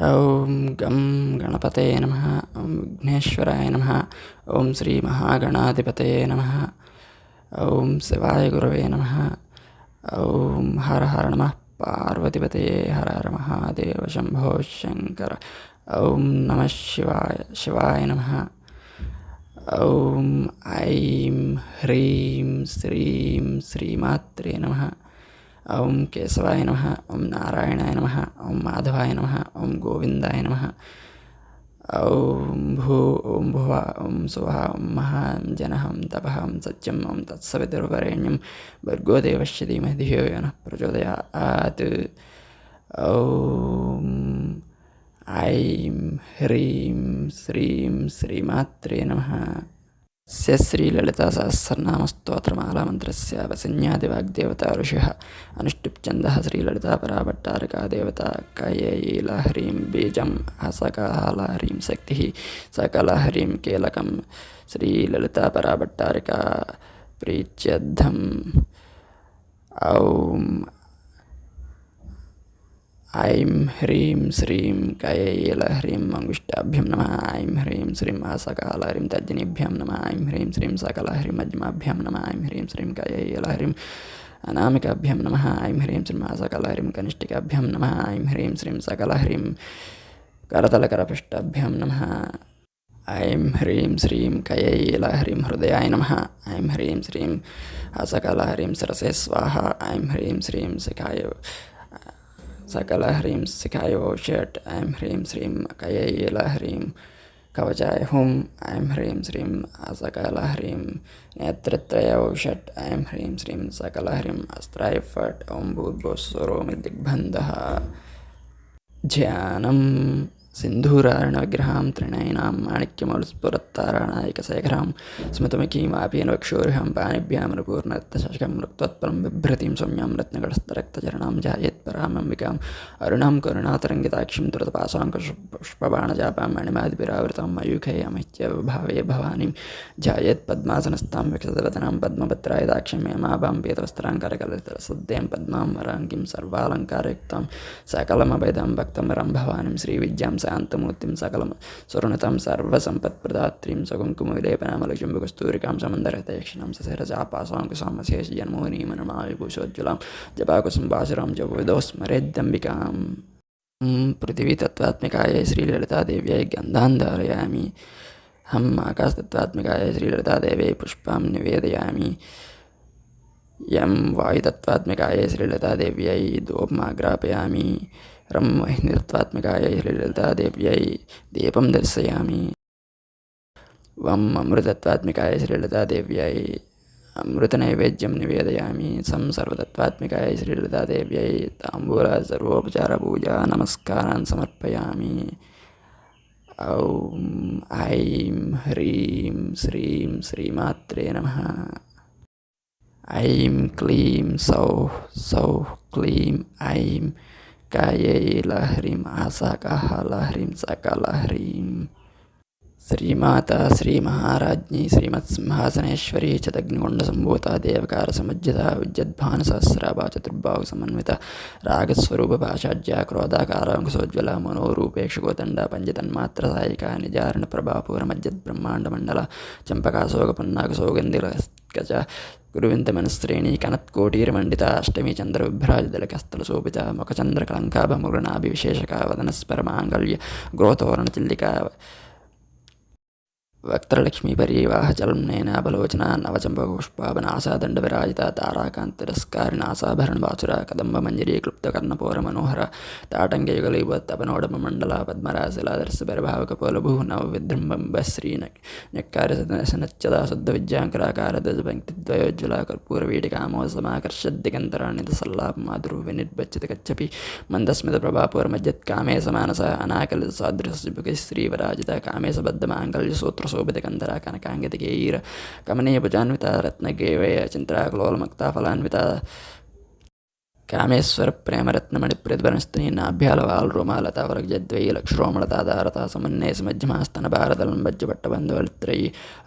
ॐ गं गणपतये नमः ॐ विघ्नेश्वराय नमः ॐ श्रीमहागणाधिपतये नमः ॐ शिवाय गुरवे नमः ॐ हर हर नमः पार्वतीपतये हर हर महादेव शम्भो शङ्कर ॐ नमः शिवाय शिवाय नमः ॐ ऐं ह्रीं श्रीं श्रीमात्रे नमः ॐ केशवाय नमः, ॐ नारायणाय नमः, ॐ माधवाय नमः, ॐ गोविन्दाय नमः। ॐ भू, ॐ भुवा, ॐ सुवः, ॐ महां जनः ॐ तपः ॐ सत्यम् तत्सवितुर्वरेण्यं भर्गो देवस्य धीमहि धियो यो नः प्रचोदयात्। ऐं ह्रीं, श्रीं श्रीमात्रे नमः। स्य श्रीललितासहस्रनामस्तोत्रमालामन्त्रस्य वसन्यादिवाग्देवता ऋषिः अनुष्टुप्छन्दः श्रीललितापराभट्टारका देवता कयैलहरीं बीजं हसकालहरीं शक्तिः सकलहरीं कीलकं श्रीललितापराभट्टारिका प्रीत्यद्धम् ॐ ऐं ह्रीं श्रीं कयैलह्रीं मङ्गुष्टाभ्यं नमः, ऐं ह्रीं श्रीं आसकालहरीं तर्जनीभ्यां नमः, ऐं ह्रीं श्रीं सकलहरीं मध्यमाभ्यां नमः, ऐं ह्रीं श्रीं कयैलहरीं अनामिकाभ्यां नमः, ऐं ह्रीं श्रीं आसकालहरीं कनिष्ठिकाभ्यां नमः, ऐं ह्रीं श्रीं सकलहरीं करतलकरपृष्ठाभ्यां नमः, ऐं ह्रीं श्रीं कयैलहरीं हृदयाय नमः, ऐं ह्रीं श्रीं हसकलहरीं सरसे स्वाहा, ऐं ह्रीं श्रीं शिखाय सकलहरीं शिखाय षट्, ऐं ह्रीं श्रीं कयैलहरीं कवचाय हुं ऐं ह्रीं श्रीं सकलहरीं नेत्रत्रय षट्, ऐं ह्रीं श्रीं सकलहरीम् अस्त्राय फट् ॐ भूर्भुवस्वरोमि दिग्बन्धः ध्यानं सिन्धूरार्णविग्रहां त्रिणयनां माणिक्यमौलस्फुरत्ताराणायकशेखरां स्मृतमुखीमापीन वक्षोर्हं, पाणिभ्यां रघुर्नृत्तशकं रक्त्वत्परं बिभ्रतीं सौम्यां रत्नगडस्थरक्तचरणां जायेत्परामम्बिकाम् अरुणां करुणातरङ्गिताक्षीं द्रुतपाशाङ्कुशपुष्पबाणजापां मणिमादिभिरावृतां, मयूखे अमित्यभावे भवानीं जायेत्पद्मासनस्थां विकसतवदनां पद्मभद्राय दाक्षिं यमाभां पीतवस्त्राङ्कारकलितसद्यं पद्मां, वराङ्गीं, सर्वालङ्कारयुक्तां, सकलमभेदां, भक्तमरं, भवानीं, श्रीविद्यां शान्तमूर्तिं सकलं सुरुणतां सर्वसम्पत्प्रदात्रीं सकुङ्कुमविलेपनामलचुम्बकस्तूरिकां समन्दरहतयक्षिणां ससरजापासाङ्कुसामशेषजन्मोनीमनमाविभूषोज्ज्वलां जपाकुसुम्बासुरां जपविदो स्मरेद्यम्बिकाम् पृथिवीतत्त्वात्मिकायै श्रीललितादेव्यै गन्धान् धारयामि हम् आकाशतत्त्वात्मिकायै श्रीललितादेव्यै पुष्पां निवेदयामि यं वायुतत्त्वात्मिकायै श्रीललितादेव्यै धूपमाग्रापयामि रं वह्नितत्त्वात्मिकायै श्रीललितादेव्यै दीपं दर्शयामि। वम् अमृतत्वात्मिकायै श्रीललितादेव्यै अमृतनैवेद्यं निवेदयामि। सं सर्वतत्त्वात्मिकायै श्रीललितादेव्यै ताम्बूल सर्वोपचारपूजा नमस्कारान् समर्पयामि। ॐ ऐं ह्रीं श्रीं श्रीमात्रे नमः। ऐं क्लीं सौः सौः क्लीं ऐं kayei lahrim asaka halahrim sakalahrim कायैलह्रीम् आसाकालह्रीं सकलह्रीं श्रीमाता, श्रीमहाराज्ञी, श्रीमत्सिंहासनेश्वरी चदग्निकुण्डसम्भूता देवकारसमुज्जिता विद्युद्भानुसहस्राभा चतुर्बाहुसमन्विता रागस्वरूपभाषाढ्या क्रोधाकाराङ्कुशोज्ज्वला मनोरूपेक्षकोदण्डा पञ्चतन्मात्रसायिका निजारणप्रभापूरमज्जद्ब्रह्माण्डमण्डला चम्पकाशोकपन्नाकसौगन्धिकच गुरुविन्दमनस्त्रीणी कनत्कोटीरमण्डिता अष्टमी चन्द्रविभ्राजदलकस्थलशोभिता मुखचन्द्रकलङ्काभमुगणाभिविशेषका वदनस्परमाङ्गल्य गोतोरणचिल्लिका वक्त्रलक्ष्मीपरीवाहचलम्नेनाबलोचना नवचम्पपुष्पावनासादण्डविराजिता ताराकान्तिरस्कारिणासाभरणवासुरा कदम्बमञ्जरी ताटङ्कयुगलीवत्तपनोडमण्डला पद्मराजशिलादर्शपरिभावकपोलभुः नवविजृम्बश्री न्यक्कार्यसनच्चदा शुद्धविद्याङ्कराकारदजपङ्क्तिद्वयोज्ज्वला कर्पूरवीटिकामोसमाकर्षद्दिगन्तरान्वितसल्लापमाधुर्विनिर्बच्चितकच्छपि मन्दस्मितप्रभापूर्मज्जत्कामे समानसा अनाकलितसादृशयुगे श्रीवराजिता कामे सबद्धमाङ्गल्यसूत्र शोभितकन्धरा कनकाङ्गतिकैर चिंत्रा रत्नगेवय चिन्त्राकलोलमुक्ता फलान्विता ಕಾಮೇಶ್ವರ ಪ್ರೇಮರತ್ನಮಣಿ ಪ್ರತಿಭನಸ್ತಿನಿ ನಾಭ್ಯಾಲವಾಲ್ ರೋಮಾಲತಾ ವರ್ಗಜದ್ವೈ ಲಕ್ಷರೋಮಳತಾಧಾರತಾ ಸಮನ್ನೇ ಸಮಜ್ಜಮಾಸ್ತನ ಭಾರತಲಂಬಜ್ಜ ಪಟ್ಟಬಂಧವಲಿತ್ರೈ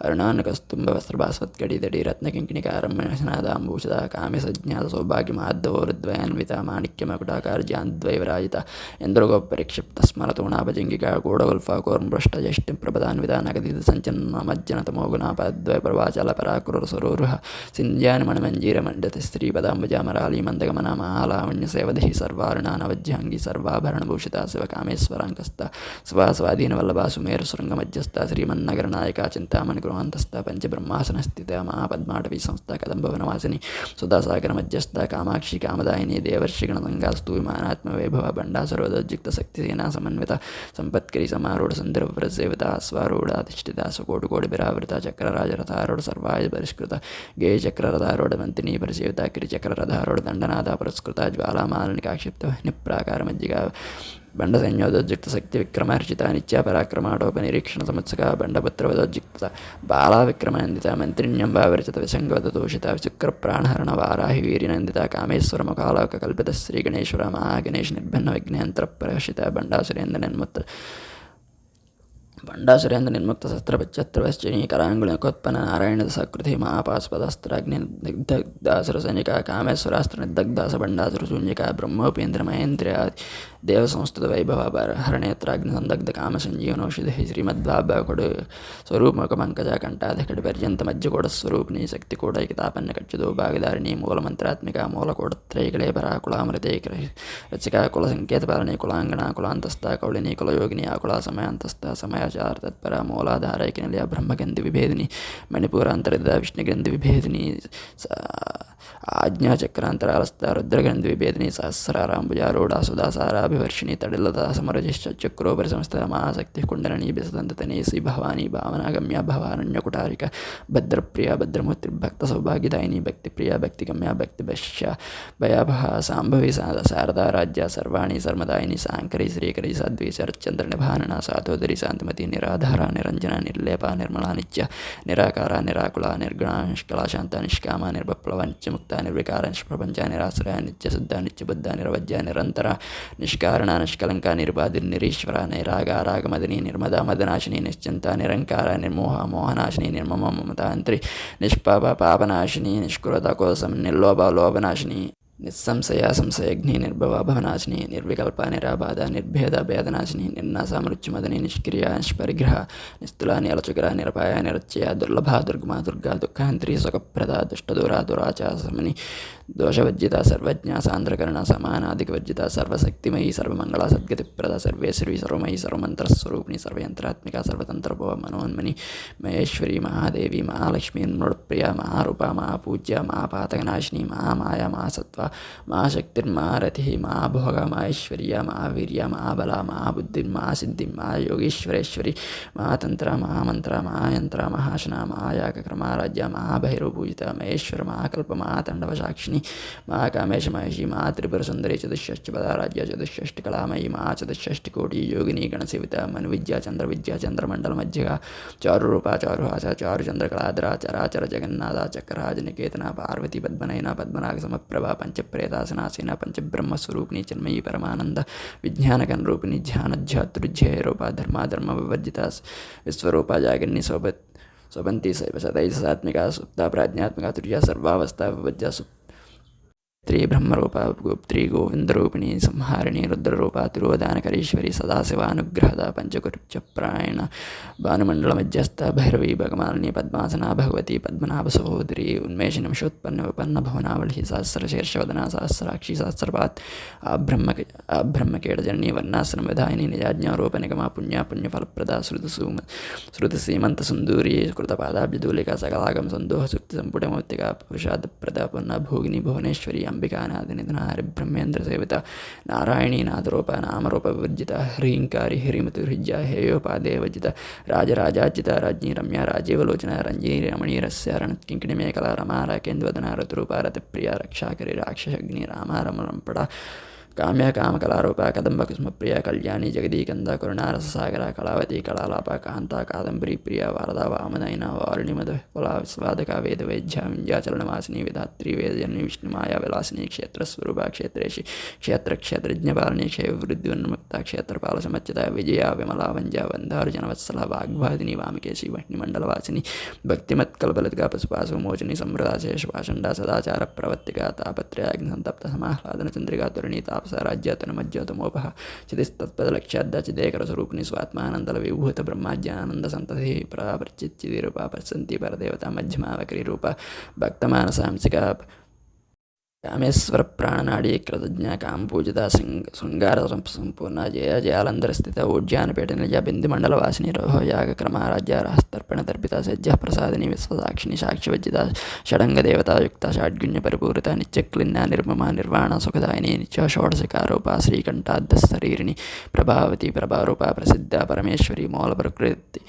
ಅರುಣಾನಕಸ್ತುಂಬ ವಸ್ತ್ರಭಾಸ್ವತ್ಕಡಿದಡಿ ರತ್ನಕಿಂಕಿಣಿಕಾರಮ್ಯನಾದಾಂಬೂಷದ ಕಾಮ್ಯ ಸಜ್ಞಾತ ಸೌಭಾಗ್ಯ ಮಹಾದ್ದವೋರುದ್ವಯಾನ್ವಿತ ಮಾಣಿಕ್ಯ ಮಕುಟಾಕಾರ್ಜಾನ್ದ್ವೈವರಾಜಿತ ಎಂದ್ರಗೋಪರಿಕ್ಷಿಪ್ತ ಸ್ಮರತೋಣಾಭಜಂಗಿಕಾ ಗೂಢಗುಲ್ಫಾ ಕೋರ್ಮೃಷ್ಟ ಜಷ್ಟಿಂ ಪ್ರಭದಾನ್ವಿತ ನಗದಿತ ಸಂಚನ್ನ ಮಜ್ಜನ ತಮೋಗುಣಾಪಾದ್ವಯ ಪ್ರವಾಚಲ ಪರಾಕುರ ಸ್ವರೂರುಹ ಸಿಂಧ್ಯಾನಿ ಮಣಮಂಜೀರ ಮಂಡತಿ ಸ್ತ್ರೀ ಪದಾಂಬುಜಾಮರಾಲಿ ಮಂದಗಮನ మాలావణ్య సేవదహి సర్వారుణా లావణ్యసేవధి సర్వారుణానవజ్యాంగి సర్వాభరణభూషిత శివకామేశ్వరాంకస్త స్వ స్వాధీనవల్లభా సుమేరు శృంగమధ్యస్థ శ్రీమన్నగర నాయక చింతామణి గృహాంతస్థ పంచబ్రహ్మాసనస్థిత మహాపద్మాటవీ సంస్థ కదంబవనవాసిని సుధాసాగర మధ్యస్థ కామాక్షి కామదాయిని దేవర్షి దేవర్షిగణతంగాస్తు విమానాత్మ వైభవ బండా శక్తి సేనా సమన్విత సంపత్కరి సమారూఢ సందర్భ సేవిత స్వరూఢ అధిష్ఠిత సుకోటు కోడి బిరావృత చక్రరాజరథారూఢ సర్వాయు పరిష్కృత గేయ చక్రరథారూఢ మంతిని పరిసేవిత గిరిచక్రరథారూఢ దండనాథ పురస్కృత సంస్కృత జ్వాలామాలని కాక్షిప్త నిప్రాకార మజ్జిగ బండ సంయోజోజిక్త శక్తి విక్రమార్జిత నిత్య పరాక్రమాటోప నిరీక్షణ సంవత్సక బండభద్రవదోజిక్త బాలా విక్రమానందిత మంత్రిణ్యం వావిరచిత విసంగవత దోషిత విశుక్ర ప్రాణహరణ వారాహి వీరినందిత కామేశ్వర ముఖాలోక కల్పిత శ్రీ గణేశ్వర మహాగణేష్ నిర్భిన్న విఘ్నేంతర ప్రహషిత బండాసురేంద్ర నిర్ముత్త भंडा सुरेंद्र निर्मुक्त शस्त्र पच्चत्वश्चनीकरांगुणकोत्पन्न नारायण सकृति महापास्पदस्त्राग्निदग्धासुर सैनिका कामेश्वरास्त्र निर्दग्धास भंडासुर शून्यिका ब्रह्मोपेन्द्र महेन्द्र ಶೂನ್ಯಕ ಬ್ರಹ್ಮೋಪೇಂದ್ರ ಮಹೇಂದ್ರ ದೇವ ಸಂಸ್ಕೃತ ವೈಭವ ಹರಣೇತ್ರಾಗ್ನಿ ಸಂದಗ್ಧ ಕಾಮ ಸಂಜೀವನೌಷಧಿ ಶ್ರೀಮದ್ವಾಭ ಕೊಡು ಸ್ವರೂಪಮುಖ ಮಂಕಜ ಕಂಠಾಧ ಕಡೆ ಪರ್ಯಂತ ಮಜ್ಜ ಕೊಡ ಸ್ವರೂಪಿಣಿ ಶಕ್ತಿ ಕೂಡ ಕಿತಾಪನ್ನ ಕಚ್ಚಿದು ಭಾಗಧಾರಿಣಿ ಮೂಲ ಮಂತ್ರಾತ್ಮಿಕ ಮೂಲ ಕೋಡತ್ರೈಗಳೇ ಪರ ಕುಲಾಮೃತೆ ರಚಿಕ ಕುಲ ಸಂಕೇತ ಪಾಲನೆ ಕುಲಾಂಗಣ ಕುಲಾಂತಸ್ಥ ಕೌಳಿನಿ ಕುಲಯೋಗಿನಿ ಆಕುಳ ಸಮಯಾಂತಸ್ಥ ಸಮಯಾಚಾರ ತತ್ಪರ ಮೂಲಾಧಾರೈಕಿನಲ್ಲಿ ಬ್ರಹ್ಮಗಂಧಿ ವಿಭೇದಿನಿ ಮಣಿಪುರಾಂತರದ ವಿಷ್ಣುಗಂಧಿ ವಿಭೇದಿನಿ ಆಜ್ಞಾಚಕ್ರಾಂತರಾಲಸ್ಥ ರುದ್ರಗಂಧಿ ವಿಭೇದಿನಿ ಸಹಸ್ರಾರಾಂಬುಜಾರೂಢ ಸುಧಾಸಾರಾಭಿವರ್ಷಿಣಿ ತಡಿಲ್ಲದ ಸಮರಜಿಶ್ಚ ಚಕ್ರೋಪರಿ ಸಂಸ್ಥದ ಮಹಾಶಕ್ತಿ ಕುಂಡಲನಿ ಬೆಸದಂತತನೇ ಶ್ರೀ ಭವಾನಿ ಭಾವನಾಗಮ್ಯ ಭವಾರಣ್ಯ ಕುಟಾರಿಕ ಭದ್ರಪ್ರಿಯ ಭದ್ರಮೂರ್ತಿ ಭಕ್ತ ಸೌಭಾಗ್ಯದಾಯಿನಿ ಭಕ್ತಿಪ್ರಿಯ ಭಕ್ತಿಗಮ್ಯ ಭಕ್ತಿಭಶ್ಯ ಭಯಾಭಹ ಸಾಂಭವಿ ಸಾದ ಶಾರದಾ ರಾಜ್ಯ ಸರ್ವಾಣಿ ಸರ್ಮದಾಯಿನಿ ಸಾಂಕರಿ ಶ್ರೀಕರಿ ಸಾಧ್ವಿ ಶರತ್ಚಂದ್ರ ನಿಭಾನನ ಸಾತೋದರಿ ಶಾಂತಿಮತಿ ನಿರಾಧಾರ ನಿರಂಜನ ನಿರ್ಲೇಪ ನಿರ್ಮಲಾ ನಿತ್ಯ ನಿರಾಕಾರ ನಿರಾಕುಲ ನಿರ್ಗುಣ ನಿಷ್ಕಲ ಶಾಂತ ನಿಷ್ಕಾಮ ನಿರ್ಬಪ್ಲವ ನಿತ್ಯ ಮುಕ್ತ ನಿರ್ವಿಕಾರ ನಿಷ್ಪ್ರಪಂಚ ನಿರಾಶ್ರಯ ನಿತ್ಯ ಶುದ್ಧ ನಿತ್ಯ ಬುದ್ಧ ನಿರವಜ್ಯ ನಿರಂತರ ನಿಷ್ಕಾರಣ ನಿಷ್ಕಲಂಕ ನಿರ್ಬಾಧಿ ನಿರೀಶ್ವರ ನೈರಾಗಾರಾಗಮದಿನಿ ನಿರ್ಮದ ಮದನಾಶಿನಿ ನಿಶ್ಚಿಂತ ನಿರಂಕಾರ ನಿರ್ಮೋಹ ಮೋಹನಾಶಿನಿ ನಿರ್ಮಮ ಮಮತಾಂತ್ರಿ ನಿಷ್ಪಾಪ ಪಾಪನಾಶಿನಿ ನಿಷ್ಕುರತ ಕೋಸಂ ನಿರ್ಲೋಭ ಲೋಭನಾಶಿನಿ निस्संशया संशयघ्नि निर्भवा भवनाशिनी निर्विकल्पा निराबाधा निर्भेद भेदनाशिनी निर्नासा मृत्युमदनी निष्क्रिया, निष्परिग्रह, निस्तुला निलचुकरा निरपाया निरचया दुर्लभा, दुर्गमा, दुर्गा, दुःखहन्त्री, सुखप्रदा, दुष्टदुरा दुराचासमनि दोषवर्जिता सर्वज्ञा सांद्रकर्ण सामनाधिकवर्जिता सर्वशक्तिमयी सर्वमंगला सद्गतिप्रदा सर्वेश्वरी सर्वयी सर्वंत्रस्वरूपिणी सर्वयंत्रात्मिका सर्वतंत्रभव मनोन्मनि, महेश्वरी, महादेवी, महालक्ष्मी नृप्रिया महारूपा, महापूज्य, महापातकनाशिनी, महामाया महासत्वा महाशक्तिर्मारथि महाभोग, माहेश्वर्या, महावीर्या, महाबला, महाबुद्धिर् महासिद्धिं महायोगीश्वरेश्वरी महातंत्र महामंत्र महायंत्र महाशना महायाकर्माराज्य महाभैरवपूजिता महेश्वर, महाकल्प महातंडवशाक्षिणी चतुष्टयानि मा कामेश महषि मा त्रिपुरसुन्दरी चतुष्षष्टिपदा कलामयी चतुष्षष्टिकलामयि चतुष्ठ कोटि योगिनी गणसेविता मनुविद्या चन्द्रविद्या चन्द्रमण्डलमज्जिका चारुरूपा चारुहासा चारुचन्द्रकलाद्रा चराचर जगन्नाथ चक्रराज निकेतना पार्वती पद्मनयना पद्मनाग समप्रभा पञ्चप्रेतासना सेना पञ्चब्रह्मस्वरूपिणी चिन्मयी परमानन्द विज्ञानकनरूपिणी ध्यान ध्यातृध्यय रूप धर्म विवर्जिता विश्वरूपा जागिन्नी सोबत स्वपंती सैव सदैव सुप्ता प्राज्ञात्मिका तुर्या सर्वावस्था विवज्जा सुप्त त्रिब्रह्मरूपा त्रिगोविन्दरूपिणी संहारिणी, रुद्ररूपा, तिरुवदानकरीश्वरी, सदाशिवानुग्रहदा भानुमंडल मध्यस्थ भैरवी भगमालिनी पद्मासना, भगवती पद्मनाभ सहोदरी पद्मनाभसहोदरी उन्मेषनिमिषोत्पन्न विपन्न सहस्र शीर्षवदना सहस्राक्षी, सहस्रपात् विधायिनी आब्रह्मकेडजननी वर्णाश्रमविधायिनी निजाज्ञारूपनिगमा पुण्या, पुण्यफलप्रदा श्रुतसूम श्रुतसीमन्तसुन्दूरी कृतपादाब्जदूलिका सकलागं सन्दोहसुक्तिसम्पुटमौक्तिका पुरुषादप्रदा पुनः भोगिनी, भुवनेश्वरी नारायणाम्बिकानादिनिधना हरिब्रह्मेन्द्रसेविता नारायणीनाथरूपा नामरूपविवर्जिता ह्रीङ्कारी ह्रीमतिहृज्या हेयोपादेवजिता राजराजाजिता राज्ञी, रम्या, राजीवलोचना, रञ्जिनी रमणीरस्य रणत्किङ्किणिमेकला रमा रकेन्द्वदना ऋतुरूपा, रतिप्रिया, रक्षाकरि, राक्षसग्नि काम्य काम कलारूपा कदम्ब कुसुम प्रिया कल्याणी जगदी कंदा करुणा रससागरा कलावती कलालाप कांता कादंबरी प्रिय वारदा वामनयना वारिणी मधुपुला स्वादका वेदवैज्या विंध्याचरणवासिनी विधात्री वेदजननी विष्णुमाया विलासिनी क्षेत्रस्वरूपा क्षेत्रेश क्षेत्र क्षेत्रज्ञपालिनी क्षेत्रवृद्धिन्मुक्ता क्षेत्रपाल समच्चिता विजया विमला वंजा वंधार्जनवत्सला वाग्वादिनी वामकेशी वह्निमंडलवासिनी भक्तिमत्कलबलदगा पशुपाशुमोचनी समृदा शेषवाषंडा सदाचार प्रवत्तिका तापत्रयाग्निसंतप्त समाह्लादन चंद्रिका तुरणीताप तापस राज्यातनुमज्योतमोपः चितिस्तत्पदलक्ष्याद्दाचिदेकरस्वरूपिणि स्वात्मानन्दविभूतब्रह्माज्ञानन्दसन्ततिः प्रावर्चिच्चिदिरूपा पश्यन्ति परदेवता मध्यमावकरीरूपा भक्तमानसांसिका कामेश्वर प्राणनाडी कृतज्ञ काम पूजिता शृंगार संपूर्ण जय जयालंदर स्थित ऊर्जानपेट निज बिंदुमंडलवासिनी रोह याग क्रमाराज्य रास्तर्पण तर्पिता सज्ज प्रसादिनी विश्वसाक्षिणी साक्षिवज्जिता षडंग देवता युक्ता षाड्गुण्य परिपूरिता नित्यक्लिन्ना निर्ममा निर्वाण सुखदायिनी नित्य षोडशकारूपा श्रीकंठाद्शरीरिणी प्रभावती प्रभारूपा प्रसिद्धा परमेश्वरी मूल प्रकृति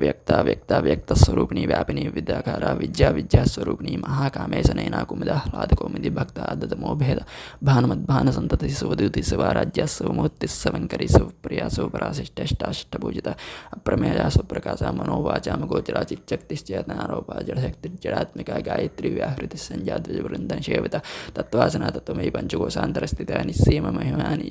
व्यक्ता व्यक्ता व्यक्त स्वरूपिणी व्यापिनी विद्याकारा विद्या विद्या स्वरूपिणी महाकामेश नैना कौमुदी भक्त आदतमोभेद। भानुमद्भानुसन्ततिः सुवदूति शिवाराज्या शिवमूर्तिः शिवङ्करी शिवप्रिया शिवपराशिष्टष्टाष्टपूजिता अप्रमेया सुप्रकाशा मनोवाचां गोचरा चिच्चक्तिश्चेतनारोपा जडशक्तिर्जडात्मिका गायत्री व्याहृतिः सञ्जाद्विजवृन्दं सेविता तत्त्वासना तत्त्वमयि पञ्चकोशान्तरस्थिता निस्सीममहिमानि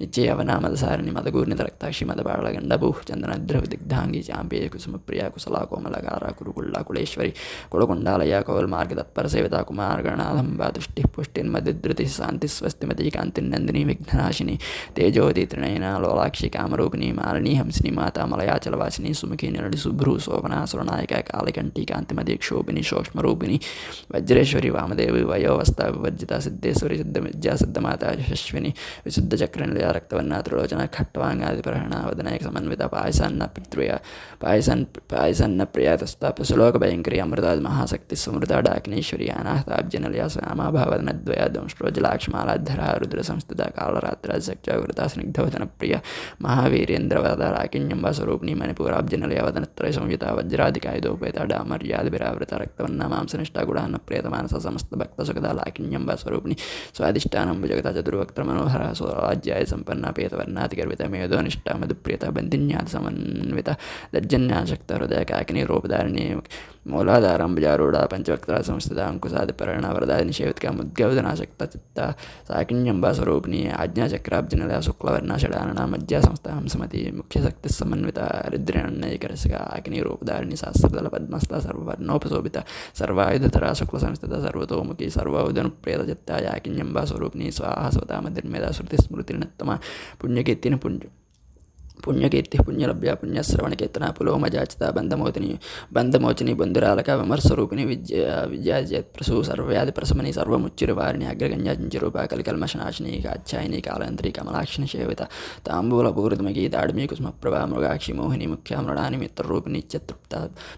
निश्चयवनामदसारिणि मदगूर्नितरक्ताक्षि मदबाळगण्डभूः चन्दनद्रवदिग्धाङ्गी चाम्बे कुसुमप्रिया कुशला कोमलकारा कुरुकुल्ला कुलेश्वरी कुलकुण्डालया कौल्मार्गतत्परसेविता कुमारगणालम्बा तुष्टिः पुष्टिर्मदिधृतिः शान्तिः स्वस्तिमती कान्तिर्नन्दिनी विघ्ननाशिनी तेजोति त्रिनयना लोलाक्षि कामरूपिणी मालिनी हंसिनी माता मलयाचलवासिनी सुमुखी निरडि सुभ्रू शोभना सुरनायिका कालिकण्ठी कान्तिमती क्षोभिनी सूक्ष्मरूपिणी वज्रेश्वरी वामदेवी वयोवस्था विवर्जिता सिद्धेश्वरी सिद्धविद्या सिद्धमाता यशस्विनी विशुद्धचक्रनिलया रक्तवर्णा त्रिलोचना खट्वाङ्गादिप्रहणा वदनैक समन्विता पायसान्न पितृया पायसन् पायसन्न प्रिया तस्ता सुलोकभयङ्करी अमृताद् महाशक्तिः समृता डाकिनीश्वरी अनाहताब्जनलया स्वामाभावनद्वया दंष्ट्रोजलाक्ष्मालाधरा रुद्रसंस्थिता कालरात्राजक्जागृता स्निग्धवदनप्रिया महावीरेन्द्रवदा राकिण्यम्बा स्वरूपिणी मणिपुराब्जनलया वदनत्रय संयुता वज्रादिकायुधोपेता डामर्यादिभिरावृता रक्तवर्णा मांसनिष्ठा गुणान्न प्रेतमानस समस्तभक्तसुखदा लाकिण्यम्बा स्वरूपिणी स्वादिष्टानं भुजगता चतुर्वक्त्रमनोहरा स्वराज्याय सम्पन्ना पेतवर्णातिगर्विता मेधोनिष्ठा मधुप्रियता बन्दिन्यात् समन्विता दर्जन्याशक्ता हृदय काकिनी रूपधारिणी मूलाधारम्बुजारूढा पञ्चवक्त्रा संस्थिता अङ्कुशादिपरणा वरदा निषेवित्का मुद्गवदनाशक्ता चित्ता साकिन्यम्बा स्वरूपिणी आज्ञाचक्राब्जनलया शुक्लवर्णा षडानना मज्जा संस्था हंसमती मुख्यशक्तिः समन्विता रुद्रेण्यैकरसिका आकिनी रूपधारिणी शास्त्रदलपद्मस्था सर्ववर्णोपशोभिता सर्वायुधतरा शुक्लसंस्थिता सर्वतोमुखी सर्वोदनुप्रेतचित्ता याकिन्यम्बा स्वरूपिणी स्वाहा स्वता मधिर्मेधा श्रुतिस्मृतिर्नत्तमा पुण्यकीर्तिन पुण्य పుణ్యకీర్తి పుణ్యలభ్య పుణ్యశ్రవణకీర్తన పులోమజాచిత బంధమోతిని బంధమోచిని బంధురాలక విమర్శరూపిణి విద్య విద్యాజత్ప్రసూ సర్వవ్యాధి ప్రసమని సర్వముచ్చిరు వారిని అగ్రగణ్యాచించరూప కలికల్మషనాశిని కాచ్యాయిని కాళంత్రి కమలాక్షిని సేవిత తాంబూల పూరితమకి దాడిమి కుసుమప్రభా మృగాక్షి మోహిని ముఖ్య మృడాని మిత్రరూపిణి చిత్తృప్త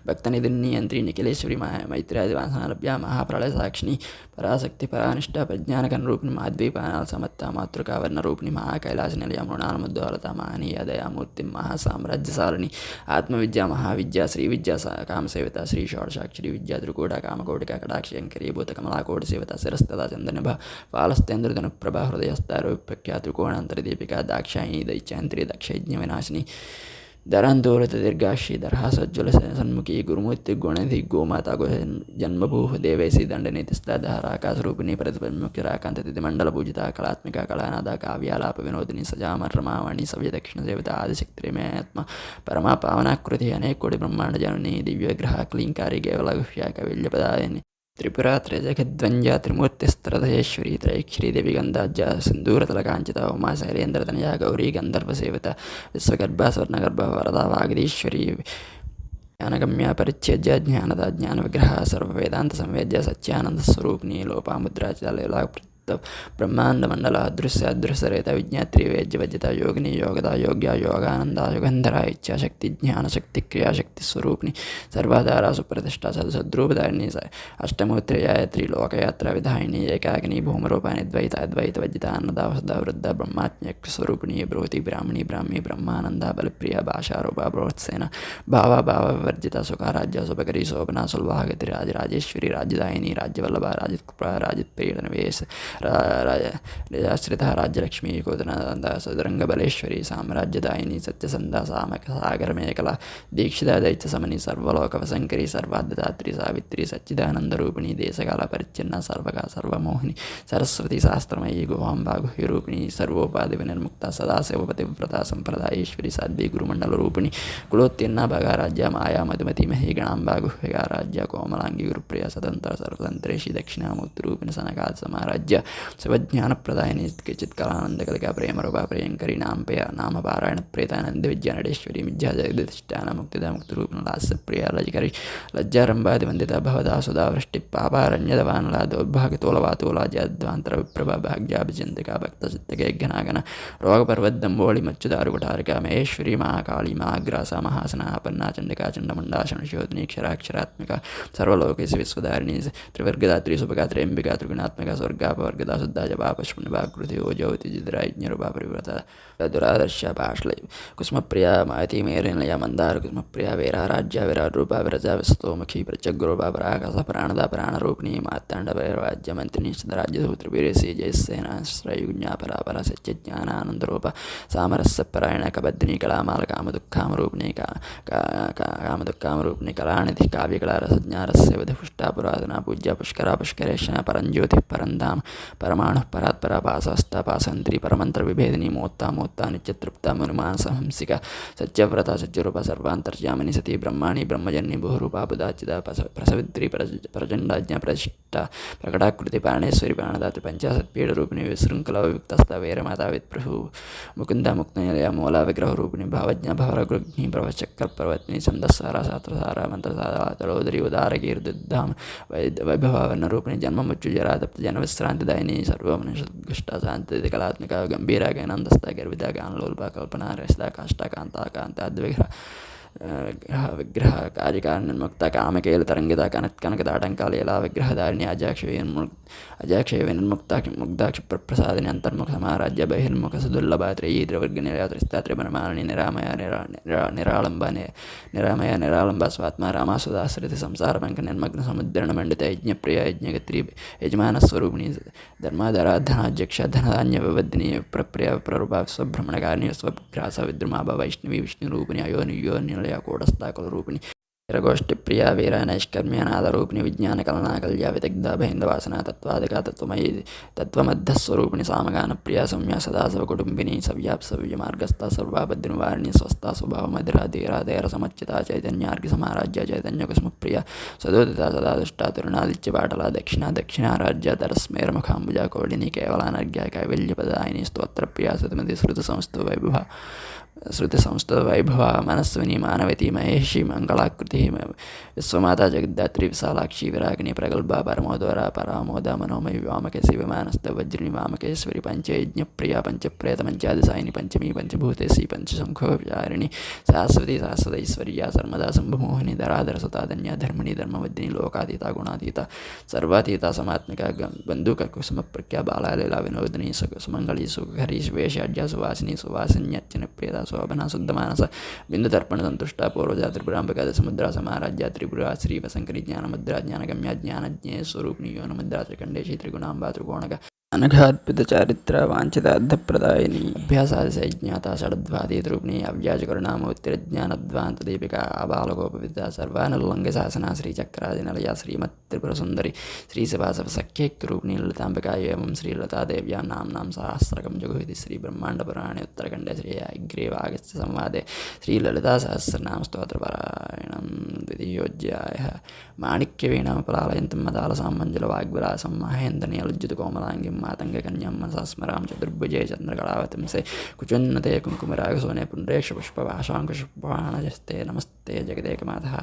భక్తనిధిని యంత్రి నిఖిలేశ్వరి మైత్రాది వాసనలభ్య మహాప్రళయ సాక్షిని పరాశక్తి పరానిష్ట ప్రజ్ఞానకన్ రూపిణి మాద్వీపానాల సమత్త మాతృకా వర్ణ రూపిణి మహాకైలాస నిలయ మృణాలముద్దోలత మహనీయ విద్యామూర్తి మహాసామ్రాజ్యసారిణి ఆత్మవిద్య మహావిద్య శ్రీ విద్యా కామసేవిత శ్రీ షోడశాక్షరి విద్యా త్రికూట కామకోటిక కటాక్షంకరీ భూత కమలాకోటి సేవిత శిరస్తదా చందనిభ పాలస్తేంద్రధను ప్రభా హృదయస్తారు ప్రఖ్యా త్రికోణాంతరదీపిక దాక్షాయి దైత్యాంత్రి దక్షయజ్ఞ వినాశిని දරන්තෝරත දෙර්ගාශී දරහසත් ජොල සන්මුකී ගුරුමුත්ති ගොනති ගෝමතා ගොහ ජන්මපූහ දේවේසි දණ්ඩන තිස්ථා දහරාකාසරූපනී ප්‍රතිපන්මුක රාකන්තති මණ්ඩල පූජිතා කලාත්මික කලානාදා කාව්‍යාලාප විනෝදිනී සජාමර්මාවනී සව්‍ය දක්ෂිණ දේවතා ආදි ශක්ත්‍රමය ඇත්ම පරමා පාවනක්කෘති අනේ කොඩි බ්‍රහ්මාණ්ඩ ජනනී දිව්‍ය ග්‍රහ ක්ලින්කාරී ගේවල ගුෂ්‍යා කවිල්්‍යපදායනි त्रिपुरा त्रैजखद्वञ्जा त्रिमूर्तिस्त्रधयेश्वरी त्रैक्षरी गन्धाज्जा सिन्दूरतलकाञ्चिता उमा शैलेन्द्रतनया गौरी गन्धर्वसेविता विश्वगर्भा स्वर्णगर्भा वरदा वागदीश्वरी ज्ञानगम्या परिच्छेज्य ज्ञानदा ज्ञानविग्रहा सर्ववेदान्तसंवेद्य सच्चानन्दस्वरूपिणी लोपामुद्रा च तब ब्रह्मांड मंडल दृश्य अदृश्य रहता विज्ञात्री वेज्य वज्यता योगिनी योगदा योग्या योगानंद योगंधरा इच्छाशक्ति ज्ञानशक्ति क्रियाशक्ति शक्ति सर्वाधारा सुप्रतिष्ठा सद्रूपधारिणी अष्टमोत्रेया त्रिलोकयात्रा विधायिनी एकाग्नि भूमरूपाणी द्वैता द्वैत वज्यता अन्नदा वसद वृद्ध ब्रह्मात्म्यक्ष स्वरूपिणी ब्रोति ब्राह्मणी ब्राह्मी ब्रह्मानंद बलप्रिय भाषारूपा प्रोत्सेन भावा भाव वर्जिता सुखाराज्य राज्य शोभना सुलभागति राज राजेश्वरी राज्यवल्लभा राजकृपा राजप्रिय ರಾಶ್ರಿತ ರಾಜ್ಯಲಕ್ಷ್ಮೀ ಕೋದನದಂದ ಸದರಂಗಬಲೇಶ್ವರಿ ಸಾಮ್ರಾಜ್ಯದಾಯಿನಿ ಸತ್ಯಸಂಧ ಸಾಮಕ ಸಾಗರ ಮೇಕಲ ದೀಕ್ಷಿತ ದೈತ್ಯ ಸಮನಿ ಸರ್ವಲೋಕವಸಂಕರಿ ಸರ್ವಾಧಾತ್ರಿ ಸಾವಿತ್ರಿ ಸಚ್ಚಿದಾನಂದರೂಪಿಣಿ ದೇಶಕಾಲ ಪರಿಚ್ಛಿನ್ನ ಸರ್ವಗ ಸರ್ವಮೋಹಿನಿ ಸರಸ್ವತಿ ಶಾಸ್ತ್ರಮಯಿ ಗುಹಾಂಬಾ ಗುಹ್ಯರೂಪಿಣಿ ಸರ್ವೋಪಾಧಿ ವಿನಿರ್ಮುಕ್ತ ಸದಾಶಿವಪತಿವ್ರತ ಸಂಪ್ರದಾಯೇಶ್ವರಿ ಸಾಧ್ವಿ ಗುರುಮಂಡಲರೂಪಿಣಿ ಕುಲೋತ್ತೀರ್ಣ ಭಗಾರಾಜ್ಯ ಮಾಯಾ ಮಧುಮತಿ ಮಹಿ ಗಣಾಂಬಾ ಗುಹ್ಯಗಾರಾಜ್ಯ ಕೋಮಲಾಂಗಿ ಗುರುಪ್ರಿಯ ಸದಂತರ ಸರ್ವತಂತ್ರೇಶಿ ದಕ್ಷಿಣಾಮೂರ್ತಿರೂಪಿಣಿ ಸನಕಾದ ಸಮಾರಾಜ್ಯ प्रियङ्करी नामपया नाम पारायणप्रेतानन्द विद्यानडेश्वरी मिथ्या जगदिष्टान मुक्तिदा मुक्तिरूपिण लास्यप्रिया लजकरी लज्जारम्भादिवन्दिता भवदा सुधा वृष्टिपापारण्यदवानला दौर्भाग्यतोलवातोला जद्वान्तरविप्रभा भाग्याभिचन्दिका भक्तचित्तकेघ्नागन रोगपर्वद्दम्बोळि मच्युदारुकुठारिका महेश्वरी महाकाली महाग्रासा महासना पन्ना चण्डिका चण्डमुण्डा शनशोधिनी क्षराक्षरात्मिका सर्वलोकेषु विश्वधारिणी त्रिवर्गदात्री सुभगा त्र्यम्बिका त्रिगुणात्मका च पापशुण्यभाकृति ओजोतिजिद्रा यज्ञरूपा परिव्रता दुरादर्श पाश्लय कुसुमप्रिया मायती मेरिनया मन्दार कुसुमप्रिया वीराराज्य विरारूपा विरजा विस्तोमुखी प्रचग्रूपा पराकाश प्राणदा प्राणरूपिणी मार्ताण्डवैराज्यमन्त्रिणी राज्यसूत्रवीरसी जयसेनाश्रयुज्ञा परापरा सच्यज्ञानानन्दरूप सामरस्यपरायण कबद्धिनी कलामाल कामदुःखामरूपिणी का कामदुःखामरूपिणी कलानिधि काव्यकला रसज्ञारस्य विधिपुष्टा पुरातना पूज्या पुष्करा पुष्करेशना परञ्ज्योतिः परन्धाम परमाणुः परात्परा पासवस्तापासन्त्री परमन्त्रविभेदिनी मोत्ता मोत्ता नित्यतृप्ता मनुमानसहंसिका सत्यव्रता सत्यरूपा सर्वान्तर्यामिनी सती ब्रह्माणि ब्रह्मजन्नि बहुरूपा प्रसवित्री प्रचण्डाज्ञा प्रतिष्ठा प्रकटाकृति प्राणेश्वरी प्राणदात्री पञ्चाशत्पीडरूपिणी विशृङ्खलविक्तस्था वीरमाता विप्रभु मुकुन्दा मुक्तनिलया मूला विग्रहरूपिणी भावज्ञा भवरगृग्नि प्रवचक्रपर्वत्नी छन्दस्सारा शास्त्रसारा मन्त्रसारा तलोदरी उदारकीर्तिद्धाम वैभवावर्णरूपिणी जन्ममुच्युजरा तप्तजनविश्रान्तिदायिनी सर्वमनुष्टा शान्ति कलात्मिका गम्भीरा ज्ञानन्दस्था गर्विता ज्ञानलोल्पा कल्पना रस्ता काष्ठा कान्ता कान्ताद्विग्रह ವಿಗ್ರಹ ಕಾರ್ಯಕಾರಣನ್ಮುಕ್ತ ಕೇಲ ತರಂಗಿತ ಕನತ್ ಕನಕದ ಆಟಂಕಾಲಯಲ ವಿಗ್ರಹಧಾರಿಣಿ ಅಜಾಕ್ಷವೇನ್ ಮುಕ್ ಅಜಾಕ್ಷಯವೇನ್ ಮುಕ್ತ ಮುಗ್ಧಾಕ್ಷ ಪ್ರಸಾದನೆ ಅಂತರ್ಮುಖ ಸಮಾರಾಜ್ಯ ಬಹಿರ್ಮುಖ ಸದುರ್ಲಭ ತ್ರಯಿ ದ್ರವರ್ಗ ನಿರಾತ್ರಿಸ್ತಾತ್ರಿ ಬ್ರಹ್ಮಾರಣಿ ನಿರಾಮಯ ನಿರಾ ನಿರಾಳಂಬ ನಿರಾಮಯ ನಿರಾಳಂಬ ಸ್ವಾತ್ಮ ರಾಮಾಸುದಾಶ್ರಿತ ಸಂಸಾರ ಮಂಕ ನಿರ್ಮಗ್ನ ಸಮುದ್ರಣ ಮಂಡಿತ ಯಜ್ಞಪ್ರಿಯ ಯಜ್ಞಗತ್ರಿ ಯಜಮಾನ ಸ್ವರೂಪಿಣಿ ಧರ್ಮಾಧರ ಧನಾಧ್ಯಕ್ಷ ಧನಧಾನ್ಯ ವಿವದ್ನಿಯ ಪ್ರಪ್ರಿಯ ಪ್ರರೂಪ ಸ್ವಭ್ರಮಣಕಾರಿಣಿ ಸ್ವಗ್ರಾಸ ವಿದ್ರಮಾಭ ವೈಷ್ಣವಿ ವಿಷ್ಣುರೂಪಿಣಿ ಅಯೋನಿಯೋ ನಿಲಯ ಕೂಡಸ್ಥ ಕುಲರೂಪಿಣಿ यज्ञगत्री यजमानस्वरूपिणी धर्माधराधनाध्यक्ष धनधान्यविवद्धिनी प्रप्रिय प्ररूपा स्वभ्रमणकारिणी स्वग्रास विद्रुमा वैष्णवी विष्णुरूपिणी अयोनि योनिलय कूटस्थाकुलरूपिणी वीरगोष्ठिप्रिया वीरनैष्कर्म्यनादरूपिणी विज्ञानकलनाकल्या विदग्धा भैन्दवासना तत्त्वादिका तत्त्वमयी तत्त्वमध्यस्वरूपिणी सामगानप्रिया सौम्या सदासवकुटुम्बिनी सव्याप्सव्यमार्गस्था सर्वाबद्धिनिवारिणी स्वस्था स्वभावमधिरा धीराधैरसमच्चिता चैतन्यार्घ्यसमाराज्य चैतन्यकुसुमप्रिया सदोदिता सदा दुष्टा तुरुणादित्यपाटला दक्षिणा दक्षिणाराज्य तरस्मेरमुखाम्बुजा कोडिनी केवलानर्घ्या, कैवल्यपदायिनी, स्तोत्रप्रिया, सतमति श्रुतसंस्थो वैभवा श्रुतिसंस्तवैभवा मनस्विनी मानवती महेशी मङ्गलाकृतिः विश्वमाता जगद्धात्री विशालाक्षी विरागिनी प्रगल्भा परमोदरा परामोदा मनोमयी वामकेशि विमानस्तवज्रिणी वामकेश्वरी पञ्चयज्ञप्रिया पञ्चप्रेतपञ्चादिसायिनी पञ्चमी पञ्चभूतेशी पञ्चशङ्खोपचारिणी शाश्वती शाश्वतैश्वर्या सर्वदा शम्भुमोहिनी धराधरसुता धन्या धर्मिणी धर्मवद्धिनी लोकातीता, गुणातीता, सर्वातीता, समात्मिका बन्धुककुसुमप्रख्या बालालीला, विनोदिनी सुमङ्गली सुखरी वेशाढ्या सुवासिनी ಶೋಭನಾ ಶುದ್ಧ ಮಾನಸ ಬಿಂದು ತರ್ಪಣ ಸಂತುಷ್ಟ ಪೂರ್ವಜಾ ತ್ರಿಪುರಾಂಬಕಾದ ಸಮುದ್ರ ಸಮಾರಾಜ್ಯ ತ್ರಿಪುರ ಶ್ರೀ ವಸಂಕರಿ ಜ್ಞಾನ ಮುದ್ರಾ ಜ್ಞಾನಗಮ್ಯ ಜ್ಞಾನಜ್ಞೇ ಸ್ವರೂಪಿಣಿ ಯೋನ ಮುದ್ರಾ ತ್ರಿಕಂಡೇಶಿ ತ್ರಿಗುಣಾಂಬಾ ತ್ರಿಕೋಣಗ अनघार्पितचारित्र वाञ्छितार्थप्रदायिनी अभ्यासादिसज्ञाता षड्वादीतरूपिणी अव्याजकरुणामोत्तिरज्ञानध्वान्तदीपिका आबालकोपविद्या सर्वानुल्लङ्घ्यशासना श्रीचक्रादिनलया श्रीमत्त्रिपुरसुन्दरी श्रीशिवासवसख्यैक्तरूपिणी ललिताम्बिका एवं श्रीलतादेव्यां नाम्नां सहस्रकं जगुहिति, श्रीब्रह्माण्डपुराणे उत्तरखण्डे, श्री अग्रेवागस्य संवादे, श्रीललितासहस्रनाम स्तोत्रपारायणं द्वितीयोऽध्यायः। माणिक्यवीणामपलालयन्तं मदालसां मञ्जुलवाग्विलासं महेन्द्रनियलज्जुतकोमलाङ्गिं मातङ्गकन्यां मनसा स्मरां चतुर्भुजे चन्द्रकलावतंसे कुचोन्नते कुङ्कुमरागसोने पुण्ड्रेक्षपुष्पभाषाङ्कुशपुष्पाणजस्ते नमस्ते जगदेकमातः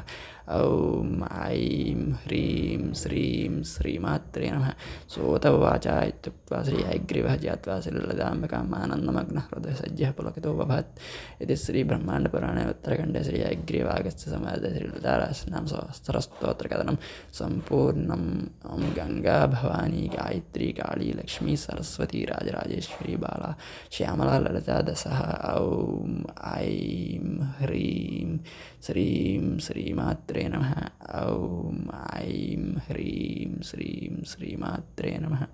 ॐ ऐं ह्रीं श्रीं श्रीमात्रे नमः। सोतवाचा इत्युक्त्वा श्री हयग्रीवः ज्ञात्वा श्रीललिताम्बिकाम् आनन्दमग्नः हृदयसज्जः पुलकितो बभत्। इति श्रीब्रह्माण्डपुराणे उत्तरखण्डे श्री हयग्रीवागस्य समाजे श्रीललितारासनां सहस्रस्तोत्रकथनं सम्पूर्णम् ॐ गङ्गा भवानी गायत्री काली लक्ष्मी सरस्वती राजराजेश्वरी बाला श्यामला ललिता दशः ॐ ऐं ह्रीं श्रीं श्रीमात्रे नमः। ॐ ऐं ह्रीं श्रीं श्रीमात्रे नमः।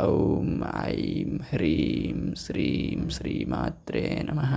ॐ ऐं ह्रीं श्रीं श्रीमात्रे नमः।